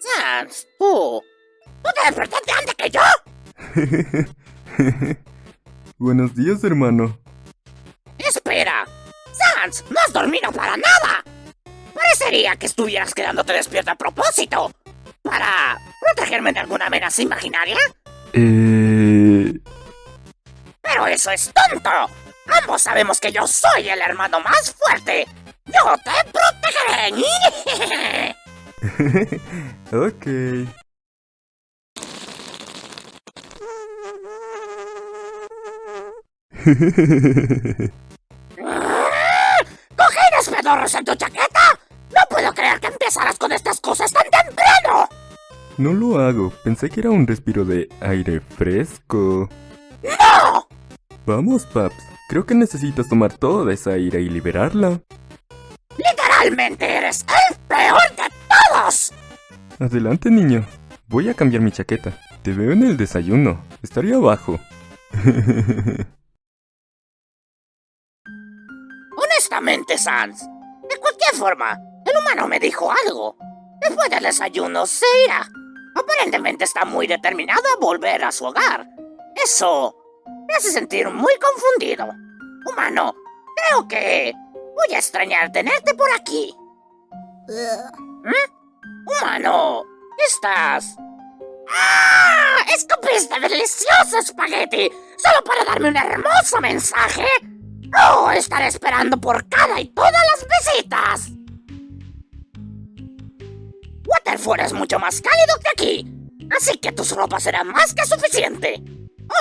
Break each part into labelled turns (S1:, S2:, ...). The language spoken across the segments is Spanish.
S1: Sans. ¿Tú te despertaste antes que yo?
S2: Buenos días, hermano.
S1: Espera. Sans, no has dormido para nada. Parecería que estuvieras quedándote despierto a propósito. ¿Para protegerme de alguna amenaza imaginaria?
S2: Eh...
S1: Pero eso es tonto. Ambos sabemos que yo soy el hermano más fuerte. Yo te protegeré.
S2: ok.
S1: ¿Cogines pedorros en tu chaqueta? No puedo creer que empezaras con estas cosas tan temprano.
S2: No lo hago. Pensé que era un respiro de aire fresco.
S1: ¡No!
S2: Vamos, Paps. Creo que necesitas tomar toda esa ira y liberarla.
S1: Literalmente eres el peor de todos.
S2: Adelante, niño. Voy a cambiar mi chaqueta. Te veo en el desayuno. Estaría abajo.
S1: Honestamente, Sans, de cualquier forma, humano me dijo algo. Después del desayuno se irá. Aparentemente está muy determinado a volver a su hogar. Eso me hace sentir muy confundido. Humano, creo que voy a extrañar tenerte por aquí. ¿Mm? Humano, ¿estás? ¡Ah! ¡Escupiste delicioso espagueti! ¿Solo para darme un hermoso mensaje? ¡Oh! Estaré esperando por cada y todas las visitas. Waterford es mucho más cálido que aquí, así que tus ropas serán más que suficiente.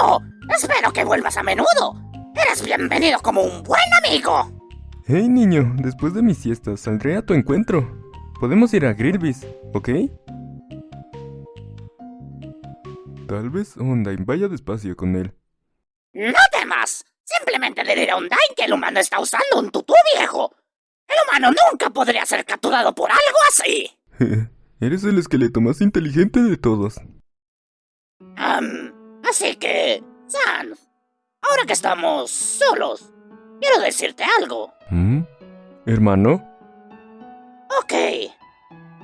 S1: ¡Oh! Espero que vuelvas a menudo. Eres bienvenido como un buen amigo.
S2: Hey, niño. Después de mi siesta saldré a tu encuentro. Podemos ir a Grillby's, ¿ok? Tal vez Undyne vaya despacio con él.
S1: ¡No temas! Simplemente diré a Undyne que el humano está usando un tutú viejo. El humano nunca podría ser capturado por algo así.
S2: Eres el esqueleto más inteligente de todos.
S1: Am, así que, Sans, ahora que estamos solos, quiero decirte algo.
S2: ¿Mm? ¿Hermano?
S1: Ok.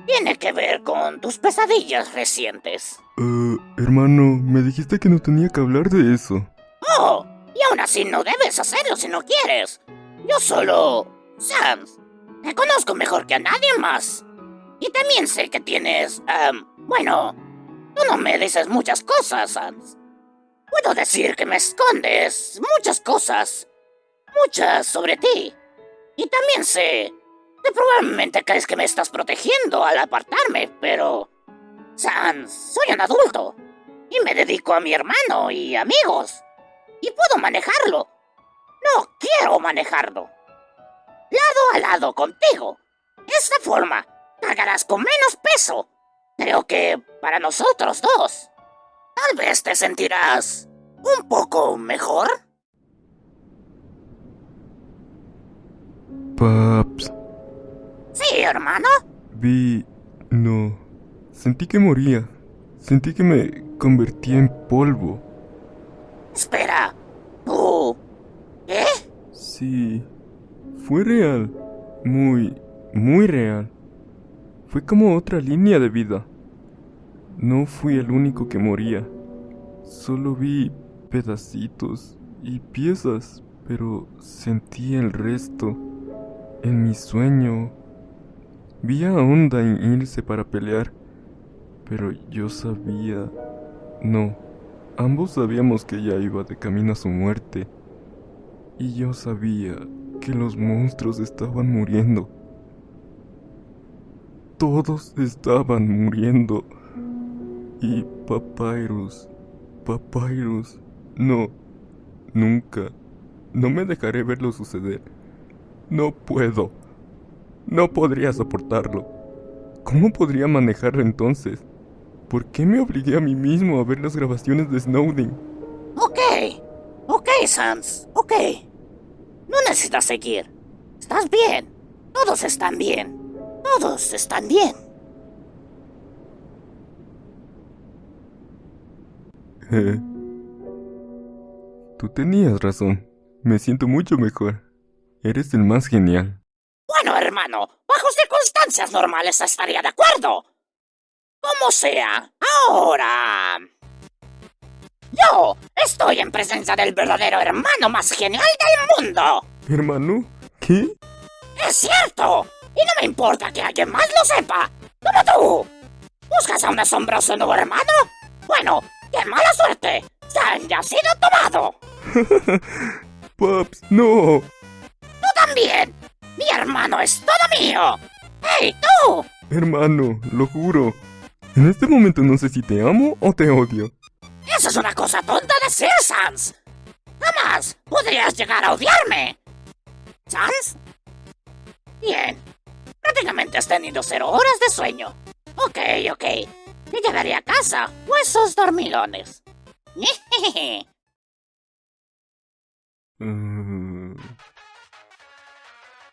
S1: Tiene que ver con tus pesadillas recientes.
S2: Eh, hermano, me dijiste que no tenía que hablar de eso.
S1: Oh, y aún así no debes hacerlo si no quieres. Yo solo... Sans, te conozco mejor que a nadie más. Y también sé que tienes... em, bueno, tú no me dices muchas cosas, Sans. Puedo decir que me escondes muchas cosas. Muchas sobre ti. Y también sé que probablemente crees que me estás protegiendo al apartarme, pero... Sans, soy un adulto. Y me dedico a mi hermano y amigos. Y puedo manejarlo. No quiero manejarlo. Lado a lado contigo. Esta forma, cargarás con menos peso. Creo que para nosotros dos. Tal vez te sentirás un poco mejor.
S2: Paps,
S1: Sí, hermano.
S2: vi... no. Sentí que moría. Sentí que me convertía en polvo.
S1: Espera. ¿Tú? ¿Eh?
S2: Sí. Fue real. Muy, muy real. Fue como otra línea de vida. No fui el único que moría. Solo vi pedacitos y piezas, pero sentí el resto. En mi sueño. Vi a Undyne irse para pelear, pero yo sabía... No, ambos sabíamos que ella iba de camino a su muerte. Y yo sabía que los monstruos estaban muriendo. Todos estaban muriendo. Y Papyrus, Papyrus, no, nunca, no me dejaré verlo suceder. No puedo. No podría soportarlo. ¿Cómo podría manejarlo entonces? ¿Por qué me obligué a mí mismo a ver las grabaciones de Snowden?
S1: Ok. Ok, Sans. Ok. No necesitas seguir. Estás bien. Todos están bien. Todos están bien.
S2: Eh, tú tenías razón. Me siento mucho mejor. Eres el más genial.
S1: Bueno, hermano, bajo circunstancias normales estaría de acuerdo. Como sea, ahora... Yo estoy en presencia del verdadero hermano más genial del mundo.
S2: ¿Hermano? ¿Qué?
S1: Es cierto. Y no me importa que alguien más lo sepa. Como tú. ¿Buscas a un asombroso nuevo hermano? Bueno, ¡qué mala suerte! ¡Se ya sido tomado!
S2: Paps, no.
S1: ¡Tú también! ¡Mi hermano es todo mío! ¡Hey, tú!
S2: Hermano, lo juro. En este momento no sé si te amo o te odio.
S1: Eso es una cosa tonta de decir, Sans. Jamás podrías llegar a odiarme. ¿Sans? Bien. Prácticamente has tenido cero horas de sueño. Ok, ok. Te llevaré a casa, huesos dormilones.
S2: Uh,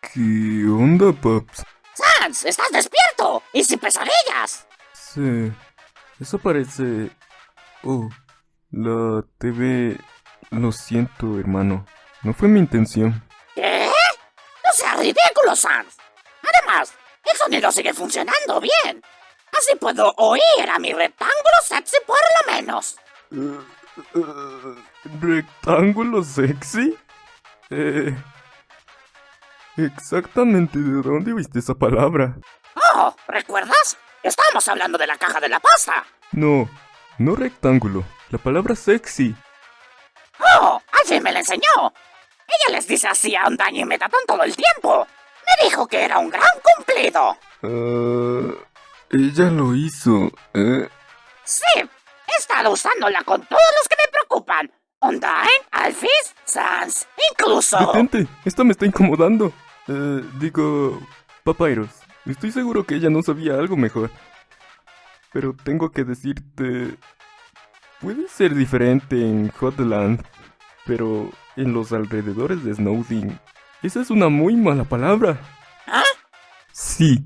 S2: ¿Qué onda, Paps?
S1: ¡Sans! ¡Estás despierto! ¡Y sin pesadillas!
S2: Sí. Eso parece... Oh, la TV... Lo siento, hermano. No fue mi intención.
S1: ¿Qué? No seas ridículo, Sans. Además, el sonido sigue funcionando bien. Así puedo oír a mi rectángulo sexy por lo menos.
S2: Uh, uh, ¿Rectángulo sexy? Eh... Exactamente de dónde viste esa palabra.
S1: Oh, ¿recuerdas? Estábamos hablando de la caja de la pasta.
S2: No, no rectángulo. La palabra sexy.
S1: Oh, alguien me la enseñó. Ella les dice así a Undaño y Metatón todo el tiempo. Me dijo que era un gran cumplido.
S2: Uh, ella lo hizo, ¿eh?
S1: Sí, he estado usándola con todos los que me preocupan. Undyne, Alphys, Sans, incluso...
S2: ¡Detente! Esto me está incomodando. Eh, digo... Papyrus, estoy seguro que ella no sabía algo mejor. Pero tengo que decirte... Puede ser diferente en Hotland, pero en los alrededores de Snowdin... Esa es una muy mala palabra.
S1: ¿Ah?
S2: Sí.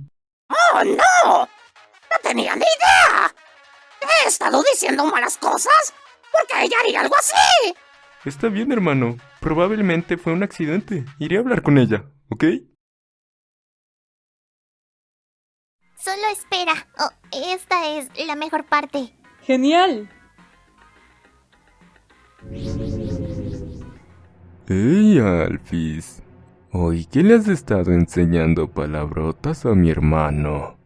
S1: ¡Oh, no! ¡No tenía ni idea! ¿He estado diciendo malas cosas? ¿Por qué ella haría algo así?
S2: Está bien, hermano. Probablemente fue un accidente. Iré a hablar con ella, ¿ok?
S3: Solo espera. Oh, esta es la mejor parte.
S4: ¡Genial!
S2: ¡Ey, Alphys! Hoy, ¿qué le has estado enseñando palabrotas a mi hermano?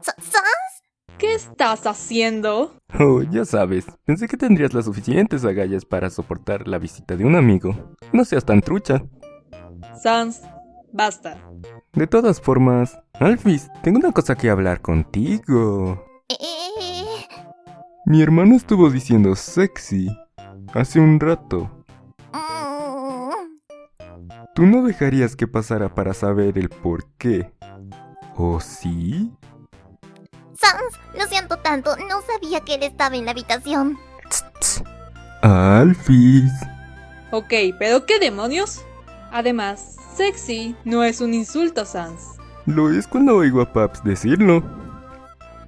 S3: ¿Sans?
S4: ¿Qué estás haciendo?
S2: Oh, ya sabes, pensé que tendrías las suficientes agallas para soportar la visita de un amigo. No seas tan trucha.
S4: Sans, basta.
S2: De todas formas, Alphys, tengo una cosa que hablar contigo.
S3: Eh,
S2: Mi hermano estuvo diciendo sexy hace un rato. ¿Tú no dejarías que pasara para saber el por qué? ¿O sí?
S3: Sans, lo siento tanto. No sabía que él estaba en la habitación.
S2: Alphys.
S4: Ok, pero ¿qué demonios? Además, sexy no es un insulto, Sans.
S2: Lo es cuando oigo a Paps decirlo.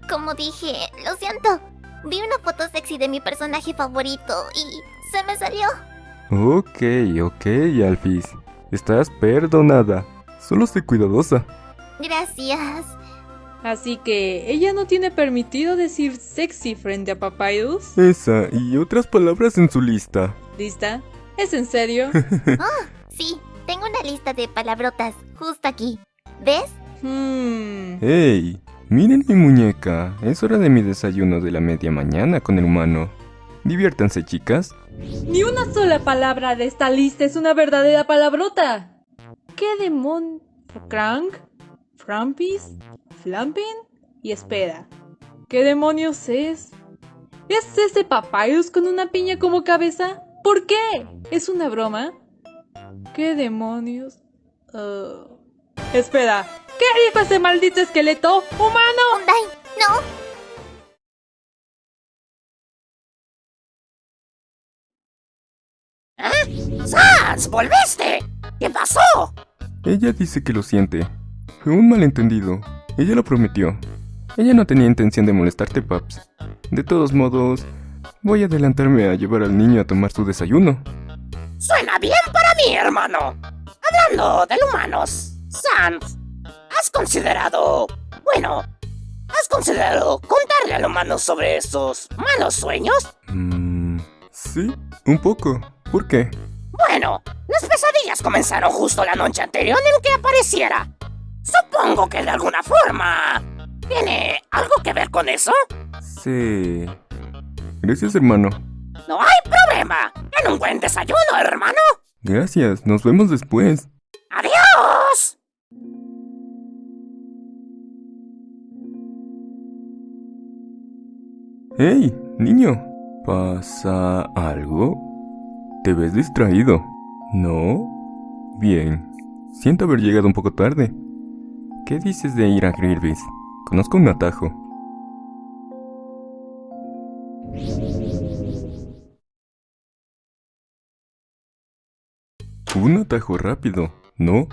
S3: Como dije, lo siento. Vi una foto sexy de mi personaje favorito y se me salió.
S2: Ok, ok, Alphys. Estás perdonada. Solo sé cuidadosa.
S3: Gracias.
S4: Así que, ¿ella no tiene permitido decir sexy frente a Papyrus?
S2: Esa y otras palabras en su lista.
S4: ¿Lista? ¿Es en serio?
S3: Sí, tengo una lista de palabrotas justo aquí. ¿Ves?
S4: Hmm.
S2: ¡Hey! Miren mi muñeca. Es hora de mi desayuno de la media mañana con el humano. Diviértanse, chicas.
S4: Ni una sola palabra de esta lista es una verdadera palabrota. ¿Qué demon... Crank? ¿Frampis? ¿Flampin? Y espera. ¿Qué demonios es? ¿Es ese Papyrus con una piña como cabeza? ¿Por qué? ¿Es una broma? ¿Qué demonios? Uh, Espera. ¿Qué dijo ese maldito esqueleto? ¡Humano!
S3: No.
S1: ¡Volviste! ¿Qué pasó?
S2: Ella dice que lo siente. Fue un malentendido. Ella lo prometió. Ella no tenía intención de molestarte, Paps. De todos modos, voy a adelantarme a llevar al niño a tomar su desayuno.
S1: Suena bien para mí, hermano. Hablando de humanos, Sans, ¿has considerado... Bueno, ¿has considerado contarle al humano sobre esos malos sueños?
S2: Mmm... Sí, un poco. ¿Por qué?
S1: Bueno, las pesadillas comenzaron justo la noche anterior en que apareciera. Supongo que de alguna forma... ¿Tiene algo que ver con eso?
S2: Sí. Gracias, hermano.
S1: No hay problema. En un buen desayuno, hermano.
S2: Gracias, nos vemos después.
S1: ¡Adiós!
S2: ¡Hey, niño! ¿Pasa algo? ¿Te ves distraído? ¿No? Bien. Siento haber llegado un poco tarde. ¿Qué dices de ir a Grillby's? Conozco un atajo. Un atajo rápido, ¿no?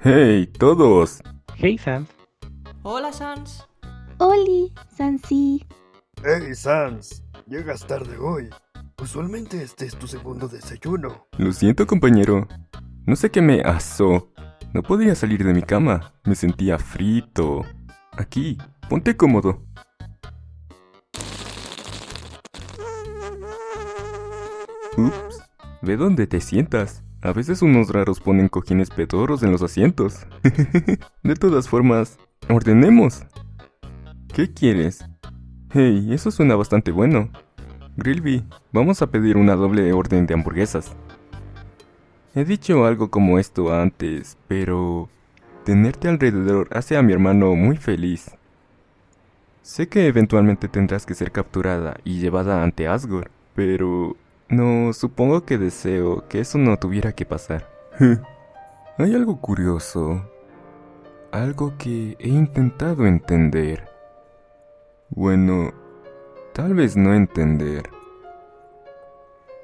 S2: ¡Hey, todos!
S5: Hey, Sans.
S6: Hola, Sans.
S3: Oli, Sansi.
S7: Hey, Sans, llegas tarde hoy. Usualmente este es tu segundo desayuno.
S2: Lo siento, compañero. No sé qué me asó. No podía salir de mi cama. Me sentía frito. Aquí, ponte cómodo. Ups, ve dónde te sientas. A veces unos raros ponen cojines pedorros en los asientos. de todas formas, ordenemos. ¿Qué quieres? Hey, eso suena bastante bueno. Grillby, vamos a pedir una doble orden de hamburguesas. He dicho algo como esto antes, pero tenerte alrededor hace a mi hermano muy feliz. Sé que eventualmente tendrás que ser capturada y llevada ante Asgore, pero no, supongo que deseo que eso no tuviera que pasar. Hay algo curioso, algo que he intentado entender. Bueno, tal vez no entender.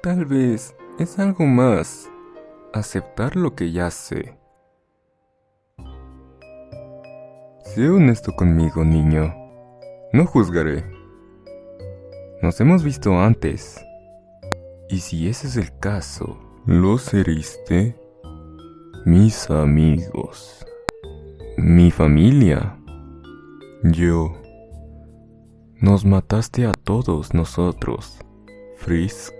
S2: Tal vez es algo más aceptar lo que ya sé. Sé honesto conmigo, niño. No juzgaré. Nos hemos visto antes. Y si ese es el caso, los heriste mis amigos, mi familia, yo. Nos mataste a todos nosotros, Frisk.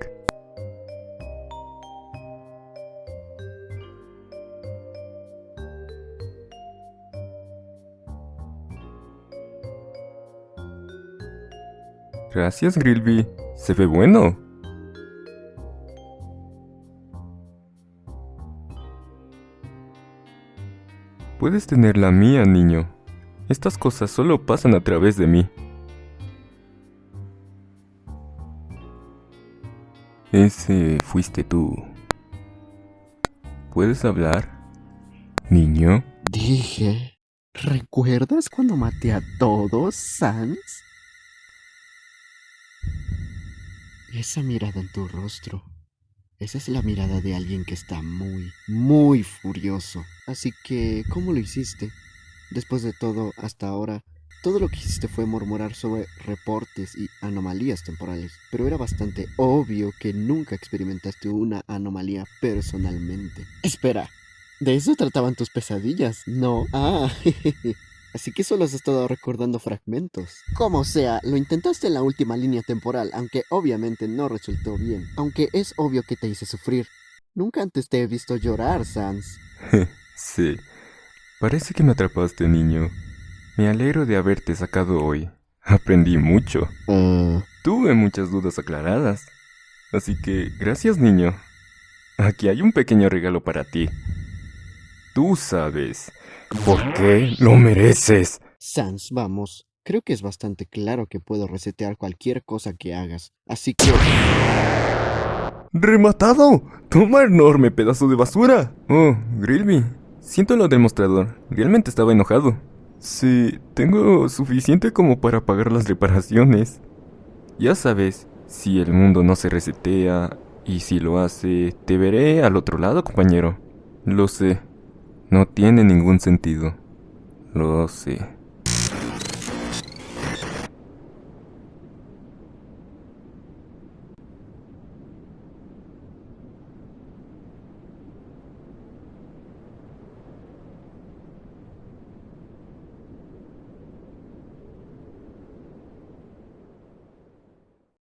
S2: Gracias, Grillby. Se ve bueno. Puedes tener la mía, niño. Estas cosas solo pasan a través de mí. Fuiste tú. ¿Puedes hablar? Niño.
S8: Dije, ¿recuerdas cuando maté a todos, Sans? Esa mirada en tu rostro. Esa es la mirada de alguien que está muy, muy furioso. Así que, ¿cómo lo hiciste? Después de todo, hasta ahora, todo lo que hiciste fue murmurar sobre reportes y anomalías temporales, pero era bastante obvio que nunca experimentaste una anomalía personalmente. Espera, ¿de eso trataban tus pesadillas? No. Ah, Así que solo has estado recordando fragmentos. Como sea, lo intentaste en la última línea temporal, aunque obviamente no resultó bien. Aunque es obvio que te hice sufrir. Nunca antes te he visto llorar, Sans.
S2: sí. Parece que me atrapaste, niño. Me alegro de haberte sacado hoy. Aprendí mucho.
S8: Uh...
S2: Tuve muchas dudas aclaradas. Así que, gracias, niño. Aquí hay un pequeño regalo para ti. Tú sabes. ¿Por qué lo mereces?
S8: Sans, vamos. Creo que es bastante claro que puedo resetear cualquier cosa que hagas. Así que...
S2: ¡Rematado! ¡Toma enorme pedazo de basura! Oh, Grillby. Siento lo del mostrador. Realmente estaba enojado. Sí, tengo suficiente como para pagar las reparaciones. Ya sabes, si el mundo no se resetea, y si lo hace, te veré al otro lado, compañero. Lo sé. No tiene ningún sentido. Lo sé.